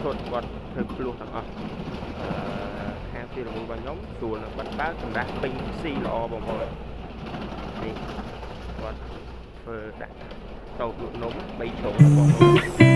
ឈុតគាត់ធ្វើភ្លោះទាំងអស់អឺខាងទ្វាររមូលរបស់ខ្ញុំស្រួលនឹងបាត់បើកសម្រាប់ពេញស៊ីល្អបងប្អូននេះគាត់ធ្វើដាក់តោកលក់នំ3ជ្រុងបងប្អូន